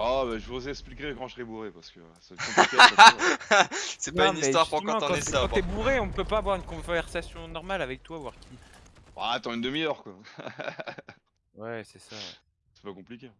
Oh bah je vous expliquerai quand je serai bourré parce que c'est compliqué. C'est pas une histoire pour quand on est t'es- sobre. Quand t'es bourré, on peut pas avoir une conversation normale avec toi, voir qui. Ah, attends une demi-heure quoi. Ouais, c'est ça. C'est pas compliqué.